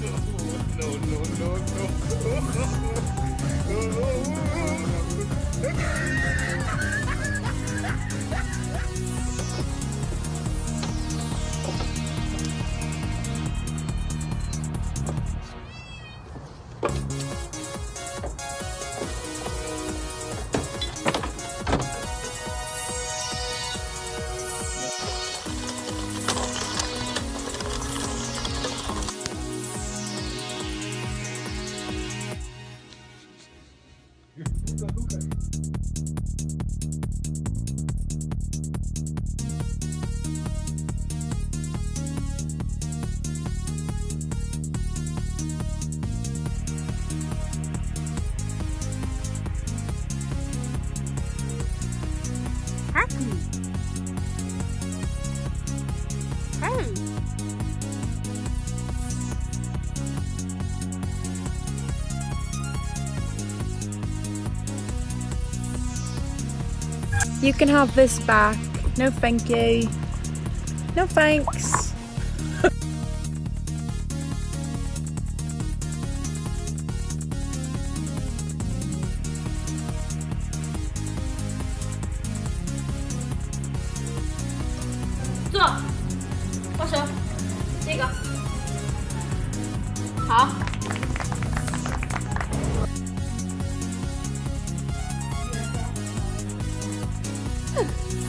Happy. You can have this back. No thank you. No thanks. Oh.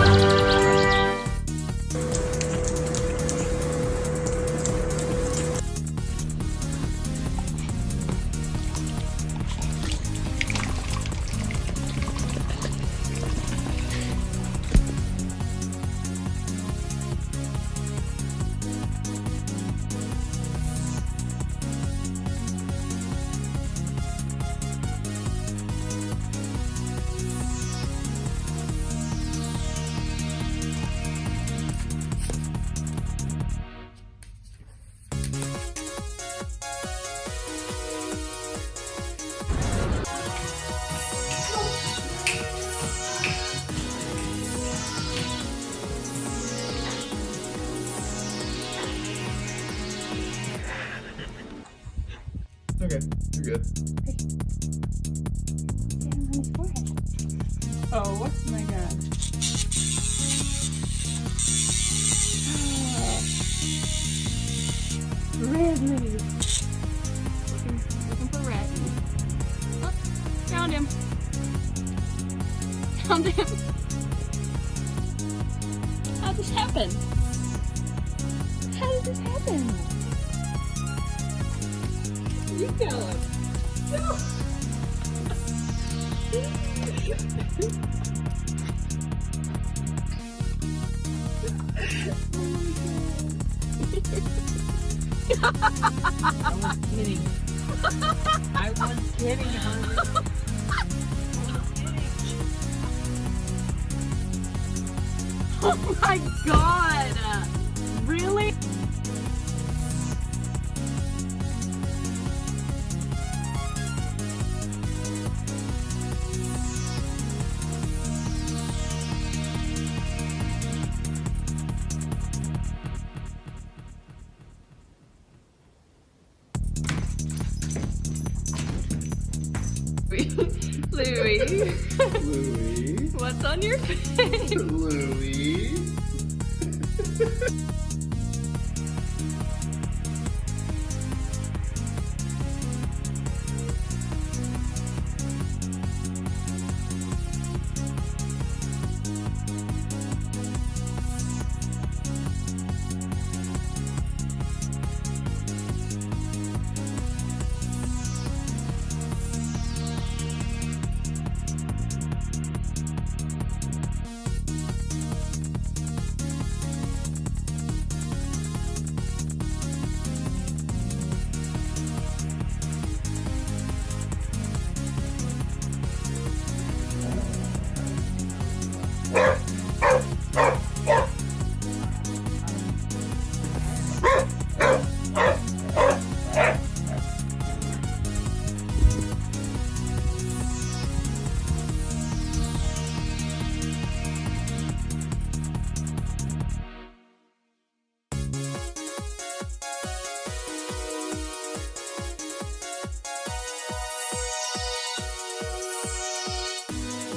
you're good. Oh, what's my god? Ridley. Looking, looking for red. Oh, found him. Found him. How'd this happen? How did this happen? You tell him. I was kidding. I was kidding, honey. Oh my god! Really? On your face? Louie.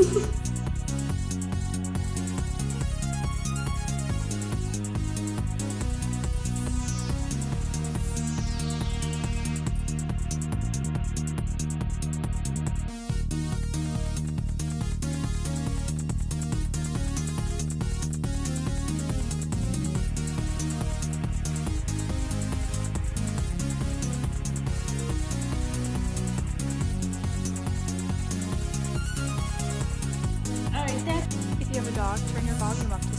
Ha ha ha. 把你们。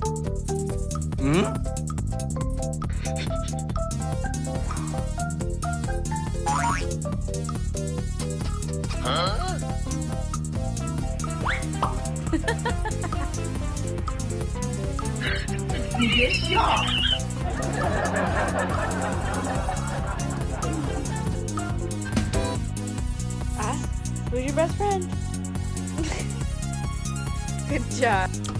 Hmm? Huh? ah, who's your best friend? Good job.